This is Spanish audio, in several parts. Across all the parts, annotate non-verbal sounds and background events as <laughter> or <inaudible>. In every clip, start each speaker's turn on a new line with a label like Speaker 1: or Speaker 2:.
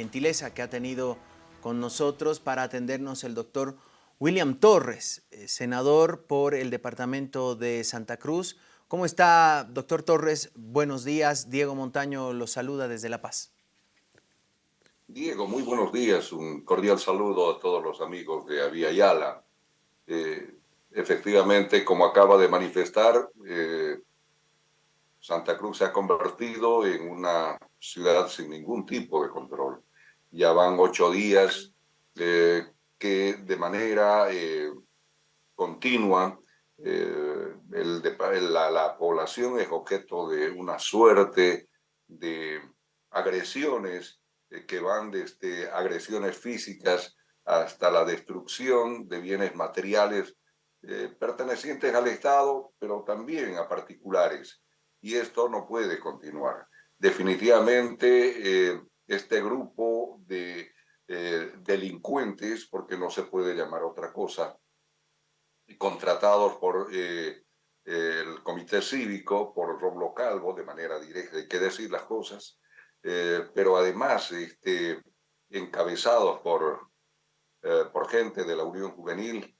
Speaker 1: gentileza que ha tenido con nosotros para atendernos el doctor William Torres, eh, senador por el departamento de Santa Cruz. ¿Cómo está, doctor Torres? Buenos días. Diego Montaño lo saluda desde La Paz.
Speaker 2: Diego, muy buenos días. Un cordial saludo a todos los amigos de Avia Yala. Eh, efectivamente, como acaba de manifestar, eh, Santa Cruz se ha convertido en una ciudad sin ningún tipo de control. Ya van ocho días eh, que de manera eh, continua eh, la, población es objeto de una suerte de agresiones que van desde agresiones físicas hasta la destrucción de bienes materiales pertenecientes al Estado, pero también a particulares. Y esto no puede continuar definitivamente eh, este grupo de eh, delincuentes, porque no se puede llamar otra cosa, contratados por eh, el comité cívico, por Roblo Calvo, de manera directa, hay que decir las cosas, pero además este, encabezados por, por gente de la Unión Juvenil,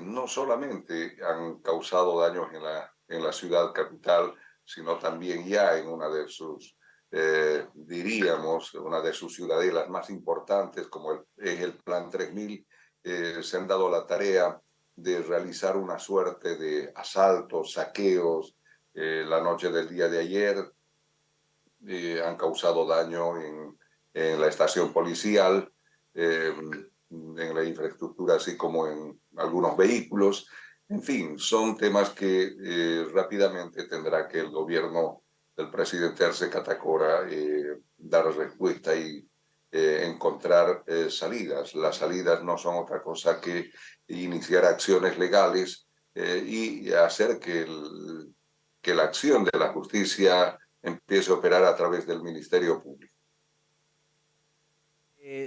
Speaker 2: no solamente han causado daños en la, en la ciudad capital, sino también ya en una de sus, eh, diríamos, una de sus ciudadelas más importantes, como es el Plan 3000, eh, se han dado la tarea de realizar una suerte de asaltos, saqueos. Eh, la noche del día de ayer han causado daño en, en la estación policial, en la infraestructura, así como en algunos vehículos. En fin, son temas que eh, rápidamente tendrá que el gobierno del presidente Arce Catacora eh, dar respuesta y eh, encontrar salidas. Las salidas no son otra cosa que iniciar acciones legales y hacer que, que la acción de la justicia empiece a operar a través del Ministerio Público.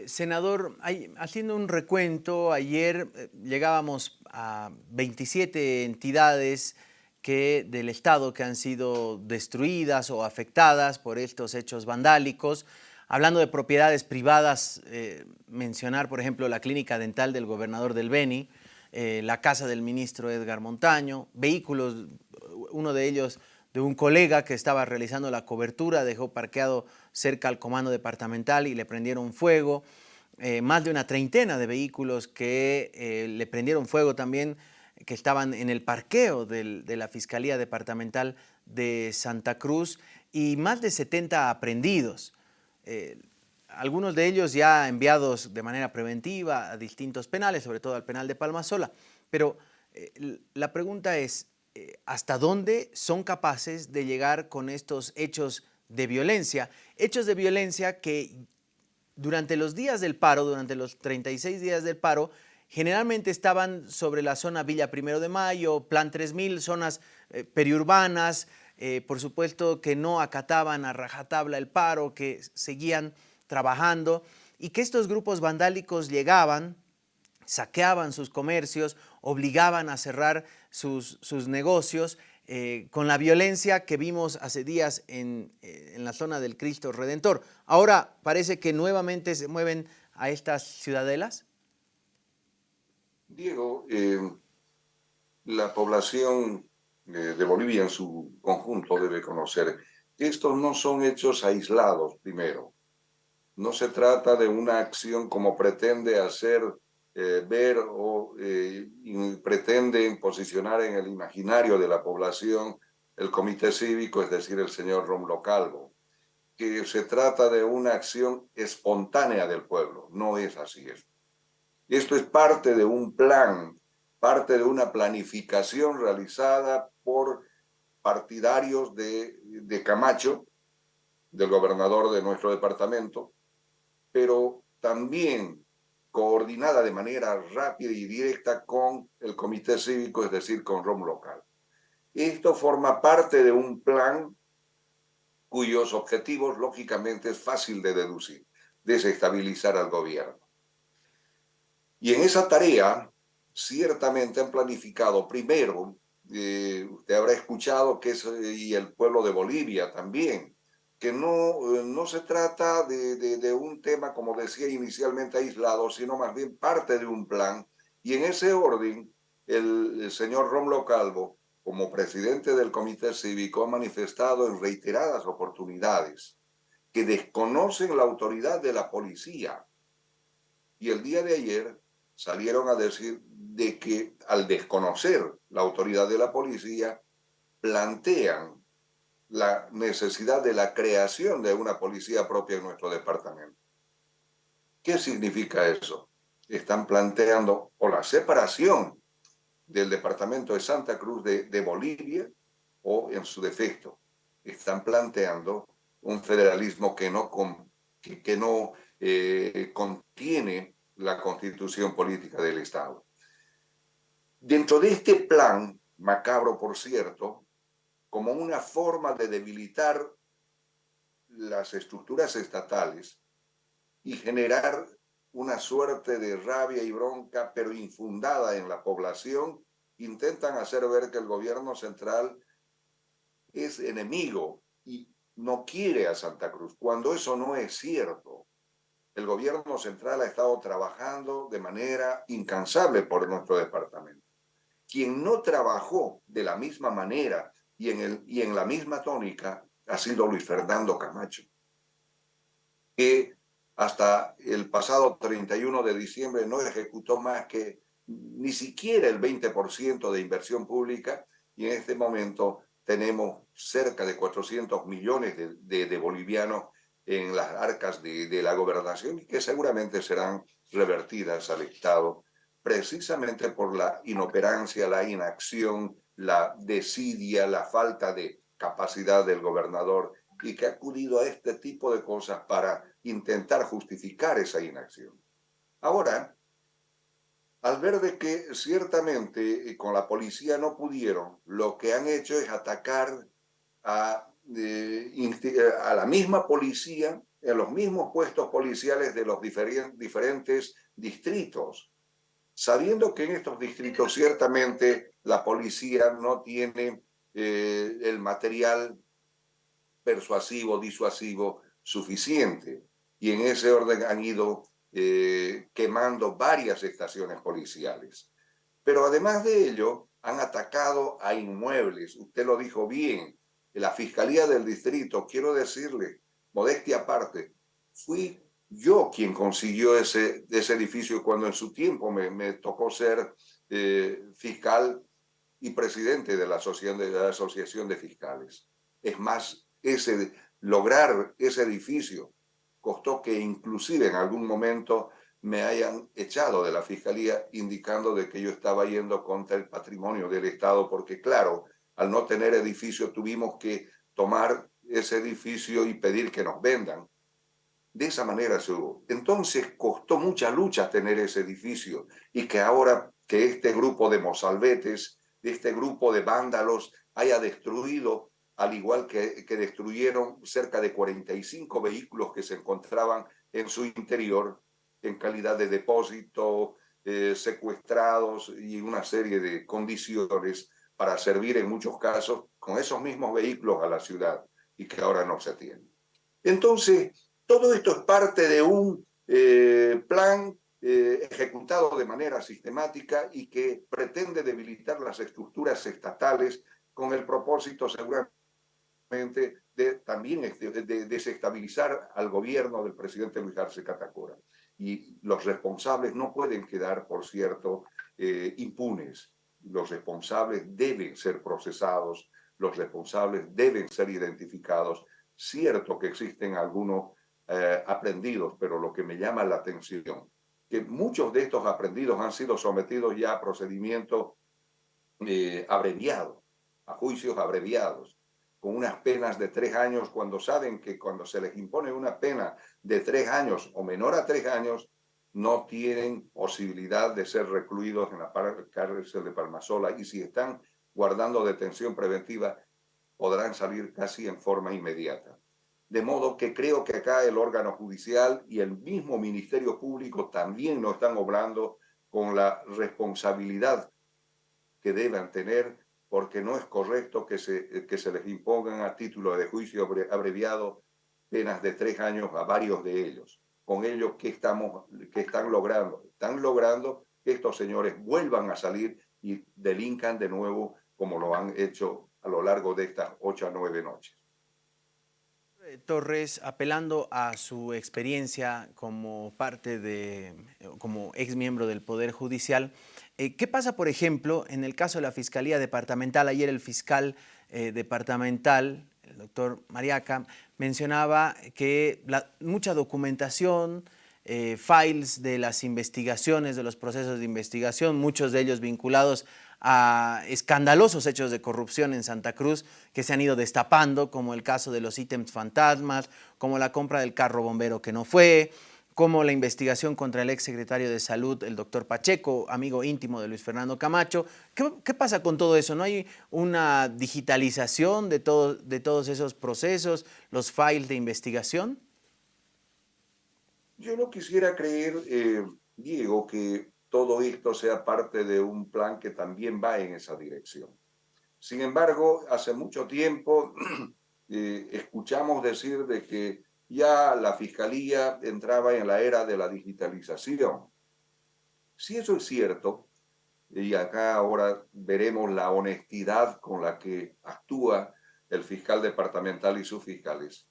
Speaker 1: senador, haciendo un recuento, ayer llegábamos a 27 entidades del Estado que han sido destruidas o afectadas por estos hechos vandálicos. Hablando de propiedades privadas, eh, mencionar, por ejemplo, la clínica dental del gobernador del Beni, eh, la casa del ministro Edgar Montaño, vehículos, uno de ellos de un colega que estaba realizando la cobertura, dejó parqueado cerca al comando departamental y le prendieron fuego. Eh, más de una treintena de vehículos que le prendieron fuego también, que estaban en el parqueo de la Fiscalía Departamental de Santa Cruz y más de 70 aprendidos. Eh, algunos de ellos ya enviados de manera preventiva a distintos penales, sobre todo al penal de Palmasola. Pero la pregunta es, ¿hasta dónde son capaces de llegar con estos hechos de violencia? Hechos de violencia que durante los días del paro, durante los 36 días del paro, generalmente estaban sobre la zona Villa Primero de Mayo, Plan 3000, zonas eh, periurbanas, eh, por supuesto que no acataban a rajatabla el paro, que seguían trabajando y que estos grupos vandálicos llegaban, saqueaban sus comercios, obligaban a cerrar sus, sus negocios eh, con la violencia que vimos hace días en, en, la zona del Cristo Redentor. Ahora parece que nuevamente se mueven a estas ciudadelas.
Speaker 2: Diego, eh, la población de Bolivia en su conjunto debe conocer que estos no son hechos aislados, primero. No se trata de una acción como pretende hacer eh, ver o eh, pretenden posicionar en el imaginario de la población el comité cívico, es decir, el señor Romlo Calvo, que se trata de una acción espontánea del pueblo. No es así esto. Esto es parte de un plan, parte de una planificación realizada por partidarios de, Camacho, del gobernador de nuestro departamento, pero también coordinada de manera rápida y directa con el comité cívico, es decir, con ROM local. Esto forma parte de un plan cuyos objetivos, lógicamente, es fácil de deducir, desestabilizar al gobierno. Y en esa tarea, ciertamente han planificado primero, eh, usted habrá escuchado que es, y el pueblo de Bolivia también, que no, eh, no se trata de, de, un tema, como decía inicialmente, aislado, sino más bien parte de un plan. Y en ese orden, el, el señor Romlo Calvo, como presidente del Comité Cívico, ha manifestado en reiteradas oportunidades que desconocen la autoridad de la policía. Y el día de ayer salieron a decir de que al desconocer la autoridad de la policía, plantean la necesidad de la creación de una policía propia en nuestro departamento. ¿Qué significa eso? Están planteando o la separación del departamento de Santa Cruz de, de Bolivia o en su defecto. Están planteando un federalismo que no, que, no eh, contiene la constitución política del Estado. Dentro de este plan, macabro por cierto, como una forma de debilitar las estructuras estatales y generar una suerte de rabia y bronca, pero infundada en la población, intentan hacer ver que el gobierno central es enemigo y no quiere a Santa Cruz, cuando eso no es cierto. El gobierno central ha estado trabajando de manera incansable por nuestro departamento. Quien no trabajó de la misma manera y en, el, y en la misma tónica ha sido Luis Fernando Camacho, que hasta el pasado 31 de diciembre no ejecutó más que ni siquiera el 20% de inversión pública y en este momento tenemos cerca de 400 millones de, de, bolivianos en las arcas de, de, la gobernación y que seguramente serán revertidas al Estado precisamente por la inoperancia, la inacción, la desidia, la falta de capacidad del gobernador y que ha acudido a este tipo de cosas para intentar justificar esa inacción. Ahora, al ver de que ciertamente eh, con la policía no pudieron, lo que han hecho es atacar a, eh, eh, a la misma policía en los mismos puestos policiales de los diferentes distritos, sabiendo que en estos distritos ciertamente la policía no tiene el material persuasivo, disuasivo suficiente. Y en ese orden han ido eh, quemando varias estaciones policiales. Pero además de ello, han atacado a inmuebles. Usted lo dijo bien, la Fiscalía del Distrito, quiero decirle, modestia aparte, fui yo quien consiguió ese, ese edificio cuando en su tiempo me, tocó ser eh, fiscal y presidente de la, asociación de la Asociación de Fiscales. Es más, ese, lograr ese edificio costó que inclusive en algún momento me hayan echado de la fiscalía indicando de que yo estaba yendo contra el patrimonio del Estado, porque claro, al no tener edificio tuvimos que tomar ese edificio y pedir que nos vendan. De esa manera se hubo. Entonces costó mucha lucha tener ese edificio y que ahora que este grupo de mozalbetes, este grupo de vándalos haya destruido al igual que, que destruyeron cerca de 45 vehículos que se encontraban en su interior en calidad de depósito, eh, secuestrados y una serie de condiciones para servir en muchos casos con esos mismos vehículos a la ciudad y que ahora no se tienen. Entonces, todo esto es parte de un eh, plan eh, ejecutado de manera sistemática y que pretende debilitar las estructuras estatales con el propósito seguramente de también este, de desestabilizar al gobierno del presidente Luis Arce Catacora. Y los responsables no pueden quedar, por cierto, eh, impunes. Los responsables deben ser procesados, los responsables deben ser identificados. Cierto que existen algunos eh, aprendidos, pero lo que me llama la atención, que muchos de estos aprendidos han sido sometidos ya a procedimientos eh, abreviados, a juicios abreviados con unas penas de tres años cuando saben que cuando se les impone una pena de tres años o menor a tres años, no tienen posibilidad de ser recluidos en la cárcel de Palmasola y si están guardando detención preventiva, podrán salir casi en forma inmediata. De modo que creo que acá el órgano judicial y el mismo Ministerio Público también no están obrando con la responsabilidad que deben tener porque no es correcto que se, les impongan a título de juicio abreviado penas de tres años a varios de ellos. Con ello, ¿qué, estamos, están logrando? Están logrando que estos señores vuelvan a salir y delincan de nuevo como lo han hecho a lo largo de estas ocho a nueve noches.
Speaker 1: Torres, apelando a su experiencia como parte de, como ex miembro del Poder Judicial, eh, ¿qué pasa, por ejemplo, en el caso de la Fiscalía Departamental? Ayer el fiscal eh, departamental, el doctor Mariaca, mencionaba que mucha documentación, eh, files de las investigaciones, de los procesos de investigación, muchos de ellos vinculados a escandalosos hechos de corrupción en Santa Cruz que se han ido destapando, como el caso de los ítems fantasmas, como la compra del carro bombero que no fue, como la investigación contra el ex secretario de Salud, el doctor Pacheco, amigo íntimo de Luis Fernando Camacho. ¿Qué, pasa con todo eso? ¿No hay una digitalización de todos esos procesos, los files de investigación?
Speaker 2: Yo no quisiera creer, eh, Diego, que todo esto sea parte de un plan que también va en esa dirección. Sin embargo, hace mucho tiempo <clears throat> eh, escuchamos decir de que ya la Fiscalía entraba en la era de la digitalización. Si eso es cierto, y acá ahora veremos la honestidad con la que actúa el fiscal departamental y sus fiscales.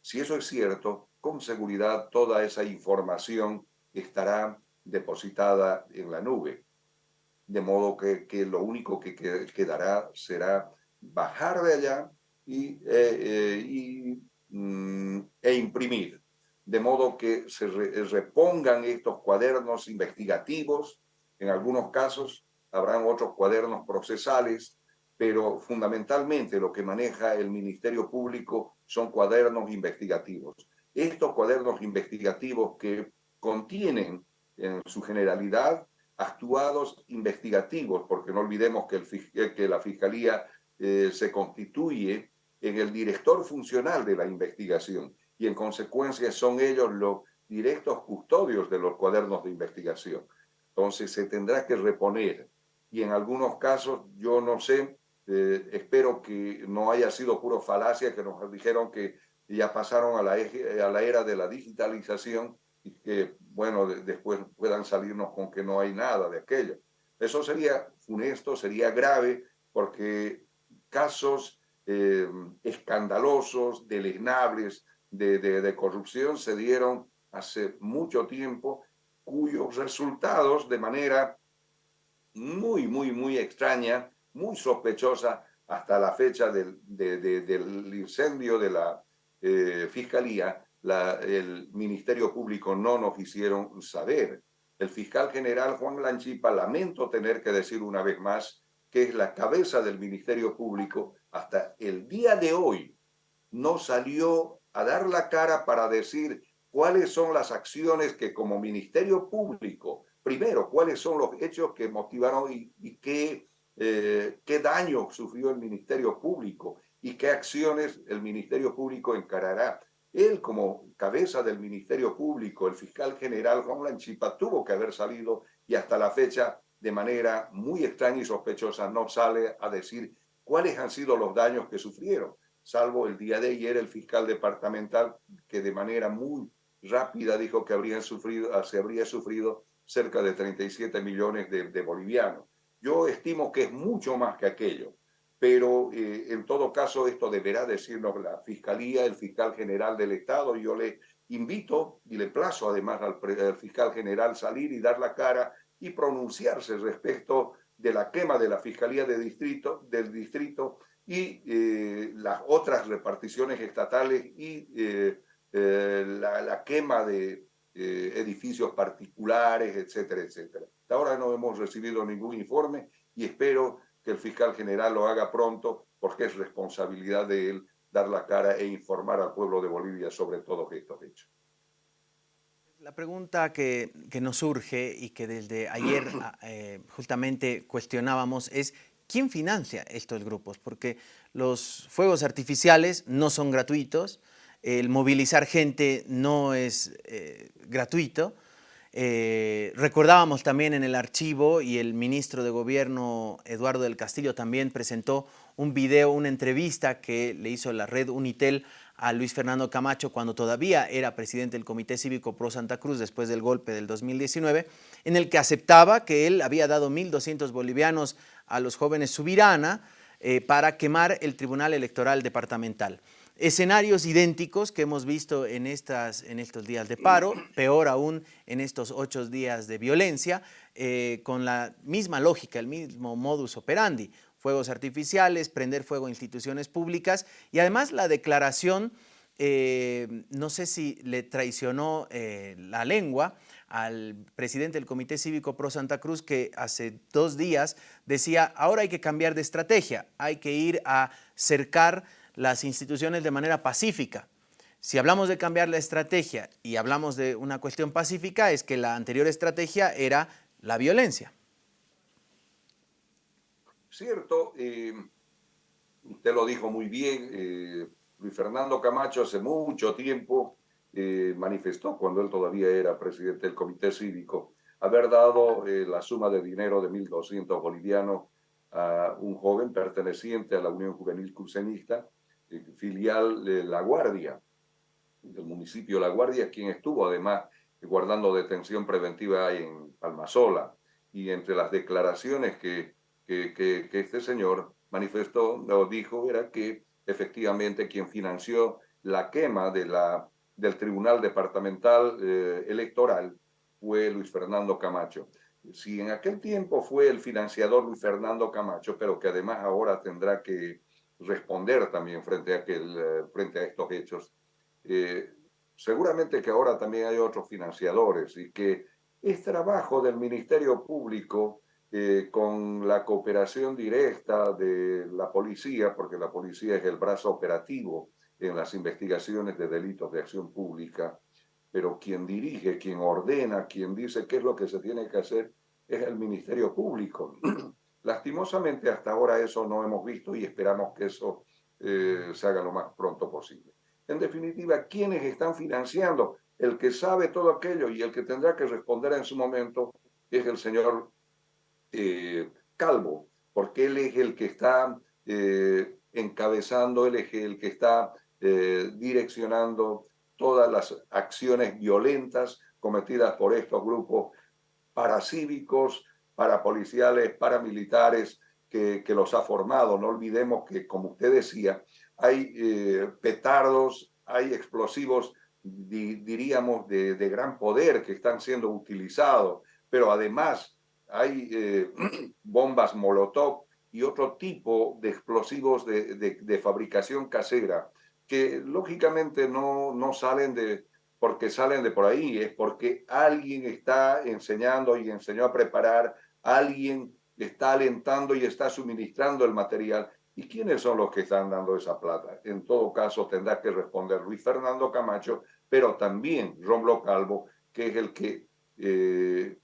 Speaker 2: Si eso es cierto, con seguridad toda esa información estará depositada en la nube. De modo que, lo único que quedará será bajar de allá y, eh, eh, y mm, e imprimir. De modo que se repongan estos cuadernos investigativos. En algunos casos habrán otros cuadernos procesales, pero fundamentalmente lo que maneja el Ministerio Público son cuadernos investigativos. Estos cuadernos investigativos que contienen en su generalidad actuados investigativos, porque no olvidemos que, el, que la Fiscalía eh, se constituye en el director funcional de la investigación y en consecuencia son ellos los directos custodios de los cuadernos de investigación. Entonces se tendrá que reponer y en algunos casos, yo no sé, eh, espero que no haya sido puro falacia, que nos dijeron que ya pasaron a la, a la era de la digitalización y que, bueno, después puedan salirnos con que no hay nada de aquello. Eso sería funesto, sería grave, porque casos eh, escandalosos, deleznables de, corrupción se dieron hace mucho tiempo, cuyos resultados de manera muy, muy, muy extraña, muy sospechosa hasta la fecha del, del incendio de la eh, Fiscalía, el Ministerio Público no nos hicieron saber. El fiscal general Juan Lanchipa, lamento tener que decir una vez más, que es la cabeza del Ministerio Público, hasta el día de hoy no salió a dar la cara para decir cuáles son las acciones que como Ministerio Público, primero, cuáles son los hechos que motivaron y, qué, eh, qué daño sufrió el Ministerio Público y qué acciones el Ministerio Público encarará. Él, como cabeza del Ministerio Público, el fiscal general Juan Lanchipa, tuvo que haber salido y hasta la fecha, de manera muy extraña y sospechosa, no sale a decir cuáles han sido los daños que sufrieron, salvo el día de ayer el fiscal departamental que de manera muy rápida dijo que habrían sufrido, se habría sufrido cerca de 37 millones de, de bolivianos. Yo estimo que es mucho más que aquello pero eh, en todo caso esto deberá decirnos la Fiscalía, el fiscal general del Estado. Yo le invito y le plazo además al, fiscal general salir y dar la cara y pronunciarse respecto de la quema de la Fiscalía de distrito, del distrito y eh, las otras reparticiones estatales y eh, la, la, quema de edificios particulares, etcétera, etcétera. Hasta ahora no hemos recibido ningún informe y espero que el fiscal general lo haga pronto porque es responsabilidad de él dar la cara e informar al pueblo de Bolivia sobre todos estos hechos.
Speaker 1: La pregunta que, que nos surge y que desde ayer <clears throat> ah, eh, justamente cuestionábamos es ¿quién financia estos grupos? Porque los fuegos artificiales no son gratuitos, el movilizar gente no es eh, gratuito, eh, recordábamos también en el archivo y el ministro de Gobierno, Eduardo del Castillo, también presentó un video, una entrevista que le hizo la red Unitel a Luis Fernando Camacho cuando todavía era presidente del Comité Cívico Pro Santa Cruz después del golpe del 2019, en el que aceptaba que él había dado 1.200 bolivianos a los jóvenes Subirana eh, para quemar el Tribunal Electoral Departamental. Escenarios idénticos que hemos visto en, estas, en estos días de paro, peor aún en estos ocho días de violencia, eh, con la misma lógica, el mismo modus operandi. Fuegos artificiales, prender fuego a instituciones públicas y además la declaración, eh, no sé si le traicionó eh, la lengua al presidente del Comité Cívico Pro Santa Cruz que hace dos días decía ahora hay que cambiar de estrategia, hay que ir a cercar las instituciones de manera pacífica. Si hablamos de cambiar la estrategia y hablamos de una cuestión pacífica es que la anterior estrategia era la violencia.
Speaker 2: Cierto, eh, usted lo dijo muy bien, eh, Luis Fernando Camacho hace mucho tiempo eh, manifestó, cuando él todavía era presidente del Comité Cívico, haber dado la suma de dinero de 1.200 bolivianos a un joven perteneciente a la Unión Juvenil Crucenista, filial de La Guardia, del municipio La Guardia, quien estuvo además guardando detención preventiva en Palmasola. Y entre las declaraciones que que, este señor manifestó o dijo era que efectivamente quien financió la quema de la, del Tribunal Departamental eh, Electoral fue Luis Fernando Camacho. Si en aquel tiempo fue el financiador Luis Fernando Camacho, pero que además ahora tendrá que responder también frente a, aquel, eh, frente a estos hechos, eh, seguramente que ahora también hay otros financiadores y que es trabajo del Ministerio Público eh, con la cooperación directa de la policía, porque la policía es el brazo operativo en las investigaciones de delitos de acción pública, pero quien dirige, quien ordena, quien dice qué es lo que se tiene que hacer es el Ministerio Público. Lastimosamente hasta ahora eso no hemos visto y esperamos que eso eh, se haga lo más pronto posible. En definitiva, ¿quiénes están financiando? El que sabe todo aquello y el que tendrá que responder en su momento es el señor eh, Calvo, porque él es el que está eh, encabezando, él es el que está direccionando todas las acciones violentas cometidas por estos grupos paracívicos, parapoliciales, paramilitares que, que los ha formado. No olvidemos que, como usted decía, hay petardos, hay explosivos, diríamos, de, de gran poder que están siendo utilizados, pero además hay eh, <clears throat> bombas Molotov y otro tipo de explosivos de, fabricación casera que lógicamente no, no salen de porque salen de por ahí, es porque alguien está enseñando y enseñó a preparar, alguien está alentando y está suministrando el material. ¿Y quiénes son los que están dando esa plata? En todo caso, tendrá que responder Luis Fernando Camacho, pero también Romlo Calvo, que es el que eh,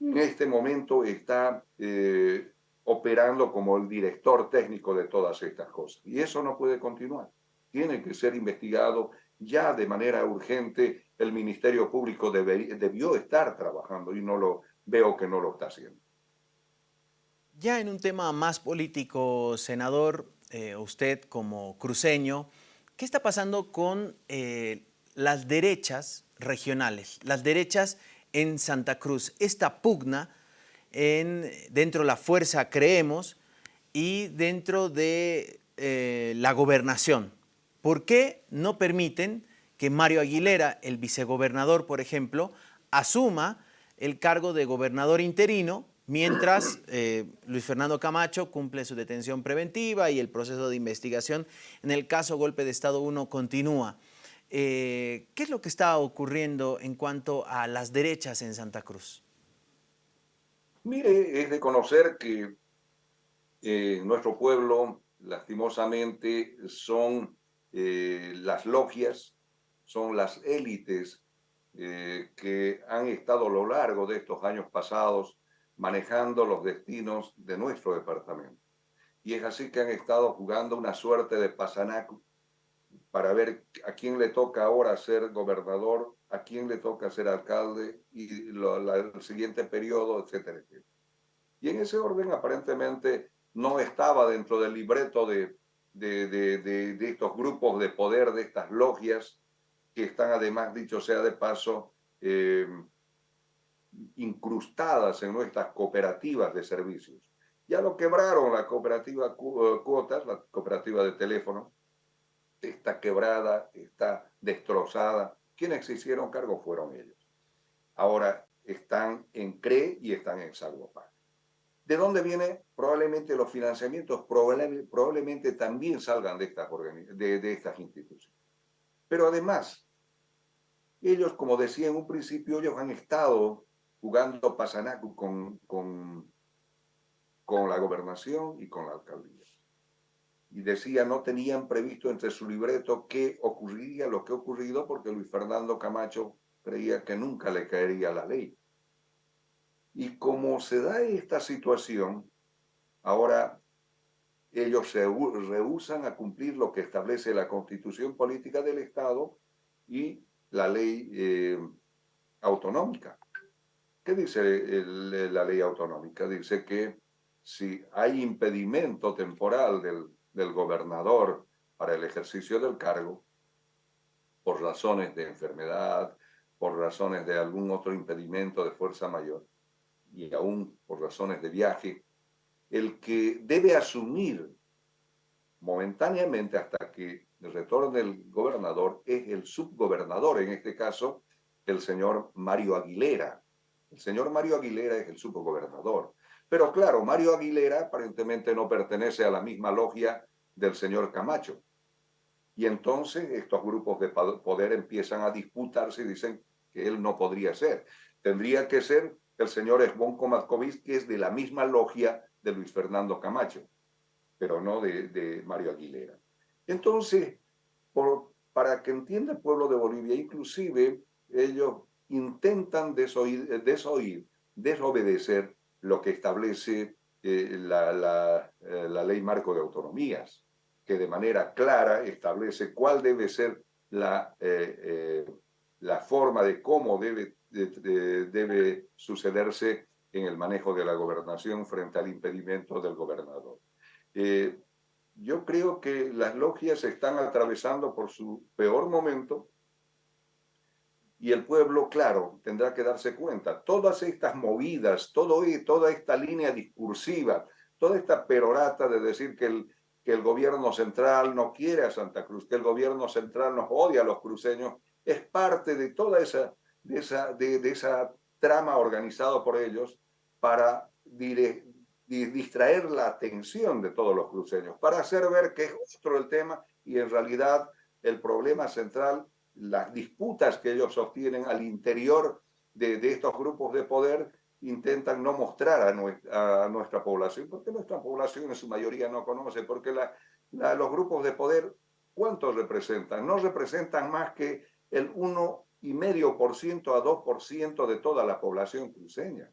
Speaker 2: en este momento está eh, operando como el director técnico de todas estas cosas. Y eso no puede continuar. Tiene que ser investigado ya de manera urgente. El Ministerio Público debió estar trabajando y no lo veo que no lo está haciendo.
Speaker 1: Ya en un tema más político, senador, eh, usted como cruceño, ¿qué está pasando con eh, las derechas regionales, las derechas en Santa Cruz. Esta pugna en, dentro de la fuerza Creemos y dentro de eh, la gobernación. ¿Por qué no permiten que Mario Aguilera, el vicegobernador, por ejemplo, asuma el cargo de gobernador interino mientras eh, Luis Fernando Camacho cumple su detención preventiva y el proceso de investigación en el caso Golpe de Estado 1 continúa. Eh, ¿Qué es lo que está ocurriendo en cuanto a las derechas en Santa Cruz?
Speaker 2: Mire, es de conocer que eh, nuestro pueblo, lastimosamente, son las logias, son las élites que han estado a lo largo de estos años pasados manejando los destinos de nuestro departamento. Y es así que han estado jugando una suerte de pasanaco para ver a quién le toca ahora ser gobernador, a quién le toca ser alcalde y el siguiente periodo, etcétera, etcétera. Y en ese orden, aparentemente, no estaba dentro del libreto de, de, de, estos grupos de poder, de estas logias, que están además, dicho sea de paso, eh, incrustadas en nuestras cooperativas de servicios. Ya lo quebraron la cooperativa eh, Cuotas, la cooperativa de teléfono, está quebrada, está destrozada. Quienes se hicieron cargo fueron ellos. Ahora están en CRE y están en Salvopar. ¿De dónde vienen? Probablemente los financiamientos probablemente también salgan de estas, de, de estas instituciones. Pero además, ellos, como decía en un principio, ellos han estado jugando pasanacu con, con, con la gobernación y con la alcaldía. Y decía, no tenían previsto entre su libreto qué ocurriría, lo que ha ocurrido, porque Luis Fernando Camacho creía que nunca le caería la ley. Y como se da esta situación, ahora ellos se rehusan a cumplir lo que establece la constitución política del Estado y la ley eh, autonómica. ¿Qué dice la ley autonómica? Dice que si hay impedimento temporal del, del gobernador para el ejercicio del cargo, por razones de enfermedad, por razones de algún otro impedimento de fuerza mayor, y aún por razones de viaje, el que debe asumir momentáneamente hasta que el retorno del gobernador es el subgobernador, en este caso el señor Mario Aguilera. El señor Mario Aguilera es el subgobernador. Pero claro, Mario Aguilera aparentemente no pertenece a la misma logia del señor Camacho. Y entonces estos grupos de poder empiezan a disputarse y dicen que él no podría ser. Tendría que ser el señor Esbonco Matkovic, que es de la misma logia de Luis Fernando Camacho, pero no de, Mario Aguilera. Entonces, para que entienda el pueblo de Bolivia, inclusive ellos intentan desoír, desobedecer lo que establece eh, eh, la, ley marco de autonomías, que de manera clara establece cuál debe ser la, eh, la forma de cómo debe debe sucederse en el manejo de la gobernación frente al impedimento del gobernador. Yo creo que las logias están atravesando por su peor momento y el pueblo, claro, tendrá que darse cuenta. Todas estas movidas, todo, toda esta línea discursiva, toda esta perorata de decir que el, que el gobierno central no quiere a Santa Cruz, que el gobierno central nos odia a los cruceños, es parte de toda esa de esa, de, esa trama organizada por ellos para distraer la atención de todos los cruceños, para hacer ver que es otro el tema y en realidad el problema central, las disputas que ellos sostienen al interior de, estos grupos de poder, intentan no mostrar a nuestra, población, porque nuestra población en su mayoría no conoce, porque los grupos de poder, ¿cuántos representan? No representan más que el 1 y medio por ciento a 2% de toda la población cruceña.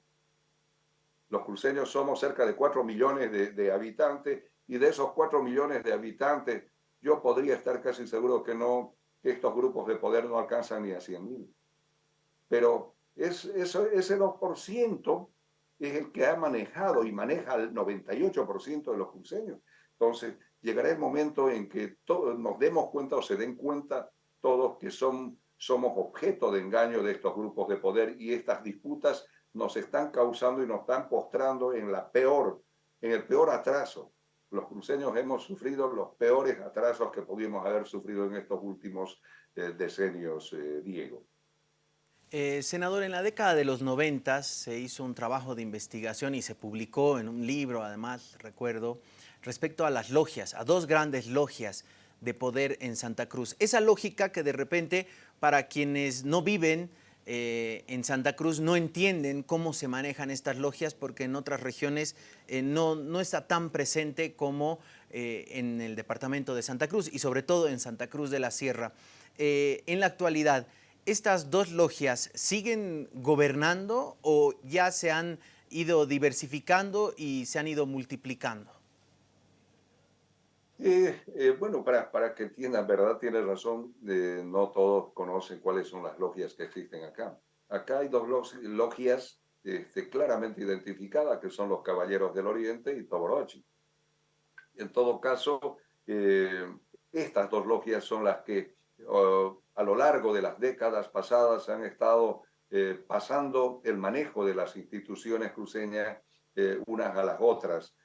Speaker 2: Los cruceños somos cerca de 4 millones de, habitantes y de esos 4 millones de habitantes yo podría estar casi seguro que no, estos grupos de poder no alcanzan ni a 100 mil. Pero es, eso, ese 2% es el que ha manejado y maneja el 98% de los cruceños. Entonces, llegará el momento en que nos demos cuenta o se den cuenta todos que somos objeto de engaño de estos grupos de poder y estas disputas nos están causando y nos están postrando en la peor, en el peor atraso. Los cruceños hemos sufrido los peores atrasos que pudimos haber sufrido en estos últimos eh, decenios, eh, Diego.
Speaker 1: Eh, senador, en la década de los 90 se hizo un trabajo de investigación y se publicó en un libro, además, recuerdo, respecto a las logias, a dos grandes logias de poder en Santa Cruz. Esa lógica que de repente para quienes no viven eh, en Santa Cruz no entienden cómo se manejan estas logias porque en otras regiones eh, no, no, está tan presente como eh, en el departamento de Santa Cruz y sobre todo en Santa Cruz de la Sierra. en la actualidad, ¿estas dos logias siguen gobernando o ya se han ido diversificando y se han ido multiplicando?
Speaker 2: Eh, eh, bueno, para, para que entiendan, verdad, tiene razón, eh, no todos conocen cuáles son las logias que existen acá. Acá hay dos logias este, claramente identificadas, que son los Caballeros del Oriente y Toborochi. En todo caso, estas dos logias son las que a lo largo de las décadas pasadas han estado pasando el manejo de las instituciones cruceñas unas a las otras.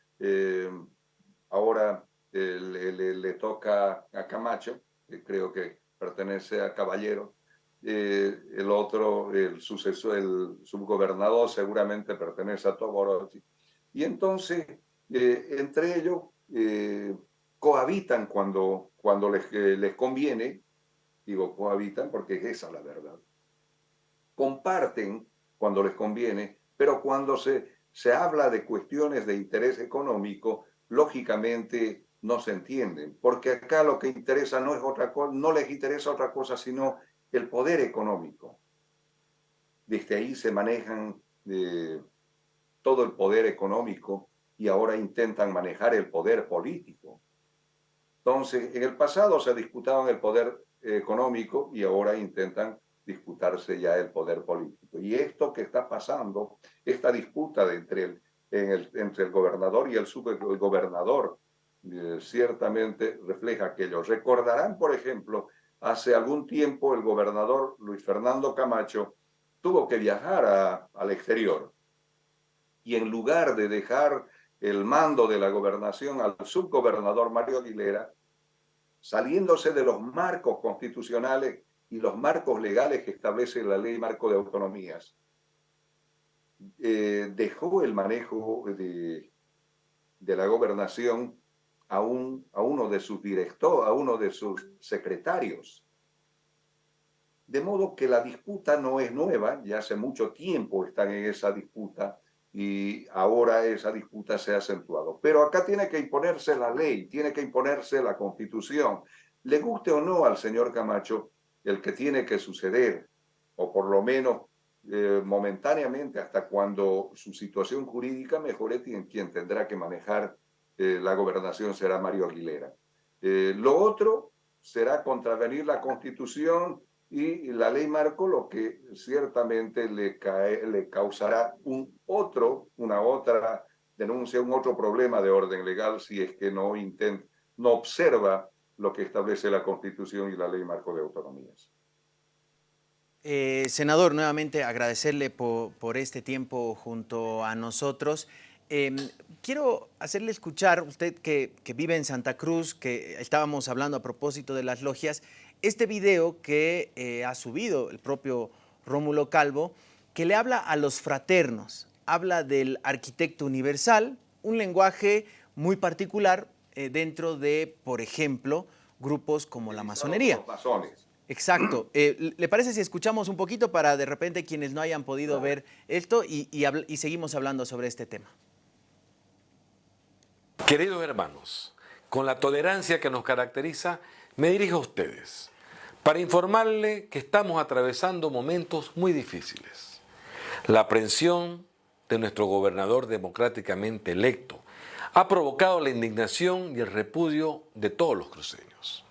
Speaker 2: ahora le, toca a Camacho, creo que pertenece a Caballero, eh, el otro, el sucesor, el subgobernador seguramente pertenece a Toborotti. Y entonces, eh, entre ellos, eh, cohabitan cuando, cuando les, les conviene, digo cohabitan porque es esa la verdad. Comparten cuando les conviene, pero cuando se, se habla de cuestiones de interés económico, lógicamente no se entienden, porque acá lo que interesa no es otra cosa, no les interesa otra cosa sino el poder económico. Desde ahí se manejan eh, todo el poder económico y ahora intentan manejar el poder político. Entonces, en el pasado se disputaban el poder económico y ahora intentan disputarse ya el poder político. Y esto que está pasando, esta disputa entre, el, entre el gobernador y el subgobernador, eh, ciertamente refleja aquello. Recordarán, por ejemplo, hace algún tiempo el gobernador Luis Fernando Camacho tuvo que viajar al exterior y en lugar de dejar el mando de la gobernación al subgobernador Mario Aguilera, saliéndose de los marcos constitucionales y los marcos legales que establece la ley marco de autonomías, eh, dejó el manejo de, de la gobernación a, un, a uno de sus directores, a uno de sus secretarios. De modo que la disputa no es nueva, ya hace mucho tiempo están en esa disputa y ahora esa disputa se ha acentuado. Pero acá tiene que imponerse la ley, tiene que imponerse la constitución. Le guste o no al señor Camacho el que tiene que suceder, o por lo menos eh, momentáneamente hasta cuando su situación jurídica mejore, quien tendrá que manejar eh, la gobernación será Mario Aguilera. Eh, lo otro será contravenir la Constitución y la ley marco, lo que ciertamente le, cae, le causará un otro, una otra denuncia, un otro problema de orden legal si es que no, intenta, no observa lo que establece la Constitución y la ley marco de autonomías.
Speaker 1: Eh, senador, nuevamente agradecerle por, por, este tiempo junto a nosotros. Em, quiero hacerle escuchar, usted que, vive en Santa Cruz, que estábamos hablando a propósito de las logias, este video que eh, ha subido el propio Rómulo Calvo, que le habla a los fraternos, habla del arquitecto universal, un lenguaje muy particular eh, dentro de, por ejemplo, grupos como la masonería. Exacto. Eh, ¿Le parece si escuchamos un poquito para de repente quienes no hayan podido ver esto y seguimos hablando sobre este tema?
Speaker 3: Queridos hermanos, con la tolerancia que nos caracteriza, me dirijo a ustedes para informarle que estamos atravesando momentos muy difíciles. La aprehensión de nuestro gobernador democráticamente electo ha provocado la indignación y el repudio de todos los cruceños.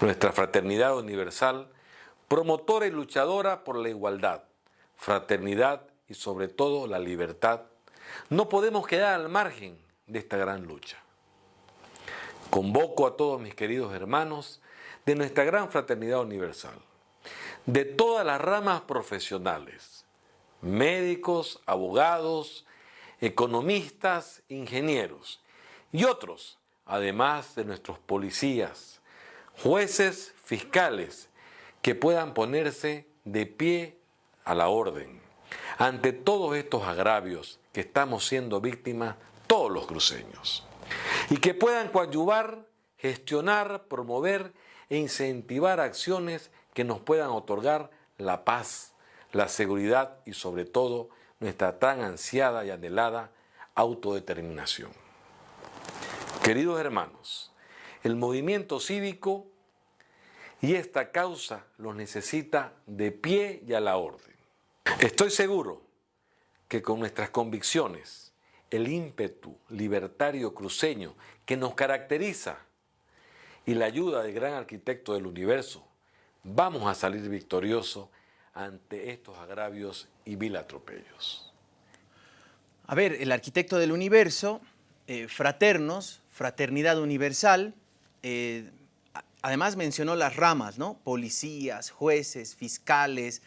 Speaker 3: Nuestra fraternidad universal, promotora y luchadora por la igualdad, fraternidad y sobre todo la libertad, no podemos quedar al margen de esta gran lucha. Convoco a todos mis queridos hermanos de nuestra gran fraternidad universal, de todas las ramas profesionales, médicos, abogados, economistas, ingenieros y otros, además de nuestros policías, jueces, fiscales, que puedan ponerse de pie a la orden ante todos estos agravios que estamos siendo víctimas todos los cruceños, y que puedan coadyuvar, gestionar, promover e incentivar acciones que nos puedan otorgar la paz, la seguridad y sobre todo nuestra tan ansiada y anhelada autodeterminación. Queridos hermanos, el movimiento cívico y esta causa los necesita de pie y a la orden. Estoy seguro que con nuestras convicciones, el ímpetu libertario cruceño que nos caracteriza y la ayuda del gran arquitecto del universo, vamos a salir victoriosos ante estos agravios y vil atropellos.
Speaker 1: A ver, el arquitecto del universo eh, fraternos, fraternidad universal, además mencionó las ramas, ¿no? Policías, jueces, fiscales,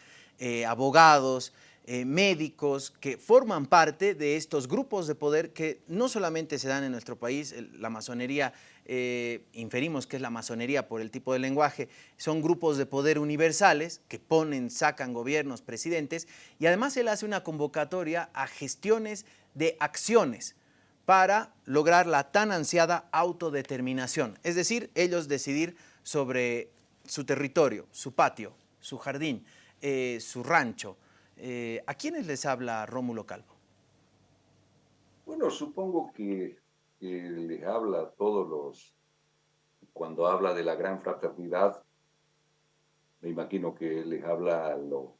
Speaker 1: abogados, médicos que forman parte de estos grupos de poder que no solamente se dan en nuestro país, la masonería eh, inferimos que es la masonería por el tipo de lenguaje, son grupos de poder universales que ponen, sacan gobiernos, presidentes, y además él hace una convocatoria a gestiones de acciones para lograr la tan ansiada autodeterminación, es decir, ellos decidir sobre su territorio, su patio, su jardín, eh, su rancho. Eh, ¿A quiénes les habla Rómulo Calvo?
Speaker 2: Bueno, supongo que les habla a todos los, cuando habla de la gran fraternidad, me imagino que les habla a los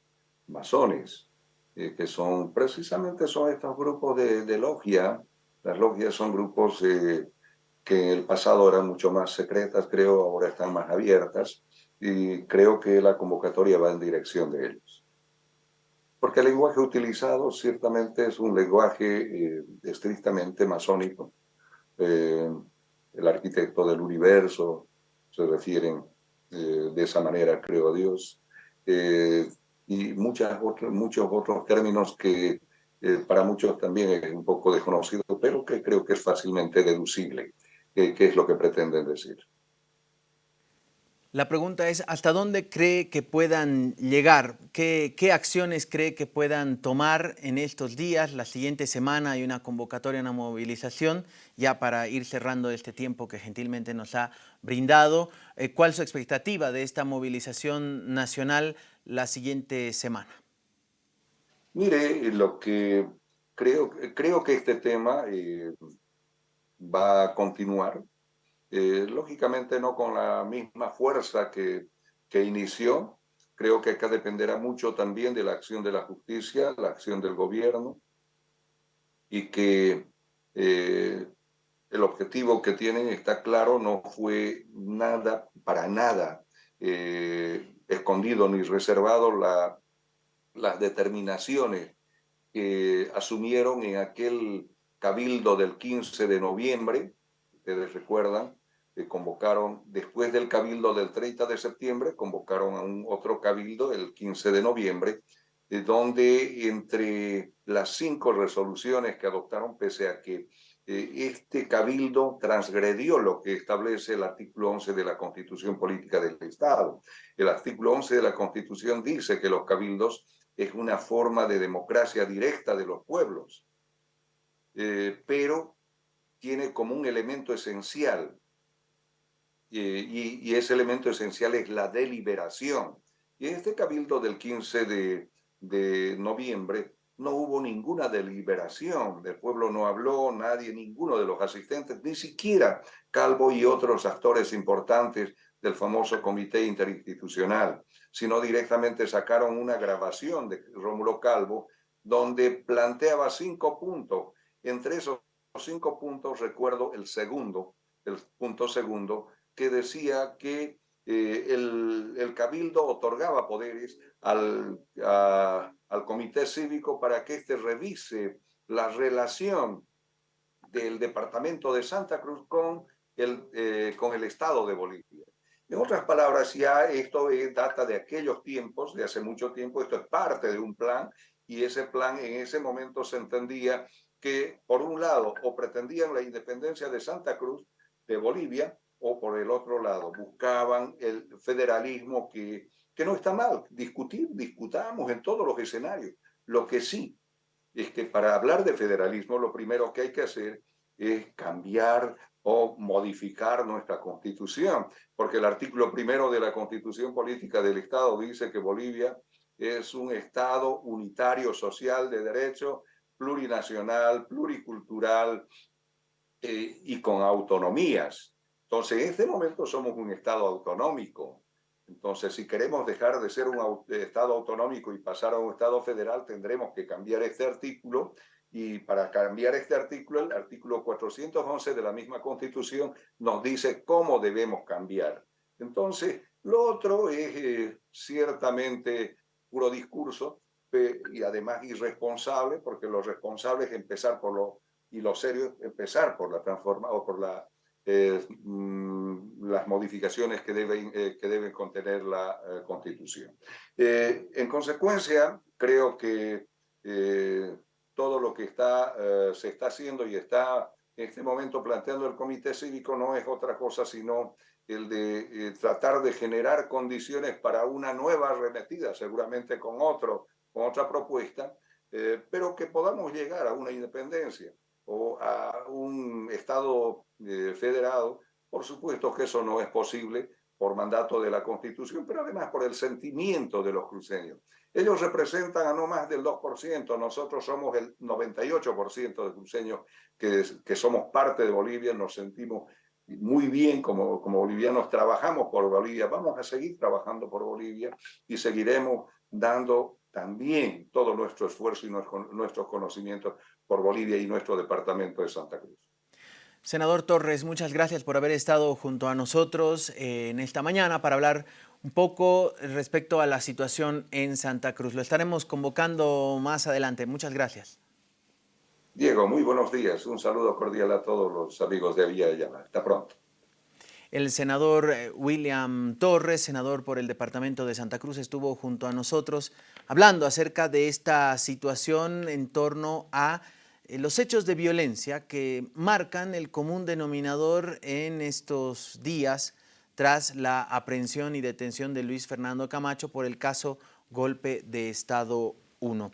Speaker 2: masones, eh, que son precisamente son estos grupos de, logia. Las logias son grupos eh, que en el pasado eran mucho más secretas, creo, ahora están más abiertas, y creo que la convocatoria va en dirección de ellos. Porque el lenguaje utilizado ciertamente es un lenguaje eh, estrictamente masónico, eh, el arquitecto del universo, se refieren eh, de esa manera, creo a Dios, eh, y muchas muchos otros términos que para muchos también es un poco desconocido, pero que creo que es fácilmente deducible, qué es lo que pretenden decir.
Speaker 1: La pregunta es, ¿hasta dónde cree que puedan llegar? ¿Qué, acciones cree que puedan tomar en estos días? La siguiente semana hay una convocatoria, una movilización, ya para ir cerrando este tiempo que gentilmente nos ha brindado. Eh, ¿Cuál es su expectativa de esta movilización nacional la siguiente semana?
Speaker 2: Mire, lo que creo, creo que este tema eh, va a continuar eh, lógicamente no con la misma fuerza que, que inició. Creo que acá dependerá mucho también de la acción de la justicia, la acción del gobierno, y que eh, el objetivo que tienen está claro, no fue nada, para nada, eh, escondido ni reservado la, las determinaciones que asumieron en aquel cabildo del 15 de noviembre, ustedes recuerdan, convocaron, después del cabildo del 30 de septiembre, convocaron a un otro cabildo el 15 de noviembre, donde entre las cinco resoluciones que adoptaron, pese a que eh, este cabildo transgredió lo que establece el artículo 11 de la Constitución Política del Estado. El artículo 11 de la Constitución dice que los cabildos es una forma de democracia directa de los pueblos, eh, pero tiene como un elemento esencial y, ese elemento esencial es la deliberación. Y en este cabildo del 15 de, de noviembre no hubo ninguna deliberación, el pueblo no habló, nadie, ninguno de los asistentes, ni siquiera Calvo y otros actores importantes del famoso comité interinstitucional, sino directamente sacaron una grabación de Rómulo Calvo donde planteaba cinco puntos. Entre esos cinco puntos recuerdo el segundo, el punto segundo, que decía que eh, el, el, cabildo otorgaba poderes al, al comité cívico para que éste revise la relación del departamento de Santa Cruz con el, eh, con el estado de Bolivia. En otras palabras, ya esto data de aquellos tiempos, de hace mucho tiempo, esto es parte de un plan y ese plan en ese momento se entendía que, por un lado, o pretendían la independencia de Santa Cruz de Bolivia, o por el otro lado buscaban el federalismo que, que no está mal, discutir, discutamos en todos los escenarios. Lo que sí es que para hablar de federalismo lo primero que hay que hacer es cambiar o modificar nuestra constitución, porque el artículo primero de la constitución política del Estado dice que Bolivia es un Estado unitario social de derecho, plurinacional, pluricultural eh, y con autonomías. Entonces, en este momento somos un Estado autonómico. Entonces, si queremos dejar de ser un Estado autonómico y pasar a un Estado federal, tendremos que cambiar este artículo. Y para cambiar este artículo, el artículo 411 de la misma Constitución nos dice cómo debemos cambiar. Entonces, lo otro es eh, ciertamente puro discurso y además irresponsable, porque lo responsable es empezar por lo y lo serio empezar por la transforma o por la, eh, las modificaciones que deben, eh, que deben contener la eh, Constitución. en consecuencia, creo que todo lo que está, se está haciendo y está en este momento planteando el Comité Cívico no es otra cosa sino el de tratar de generar condiciones para una nueva arremetida, seguramente con, otro, con otra propuesta, pero que podamos llegar a una independencia o a un Estado eh, federado, por supuesto que eso no es posible por mandato de la Constitución, pero además por el sentimiento de los cruceños. Ellos representan a no más del 2%, nosotros somos el 98% de cruceños que, que somos parte de Bolivia, nos sentimos muy bien como, como bolivianos, trabajamos por Bolivia, vamos a seguir trabajando por Bolivia y seguiremos dando también todo nuestro esfuerzo y nuestros conocimientos por Bolivia y nuestro departamento de Santa Cruz.
Speaker 1: Senador Torres, muchas gracias por haber estado junto a nosotros eh, en esta mañana para hablar un poco respecto a la situación en Santa Cruz. Lo estaremos convocando más adelante. Muchas gracias.
Speaker 2: Diego, muy buenos días. Un saludo cordial a todos los amigos de Villa Ayala. Hasta pronto.
Speaker 1: El senador eh, William Torres, senador por el departamento de Santa Cruz, estuvo junto a nosotros hablando acerca de esta situación en torno a los hechos de violencia que marcan el común denominador en estos días tras la aprehensión y detención de Luis Fernando Camacho por el caso Golpe de Estado 1.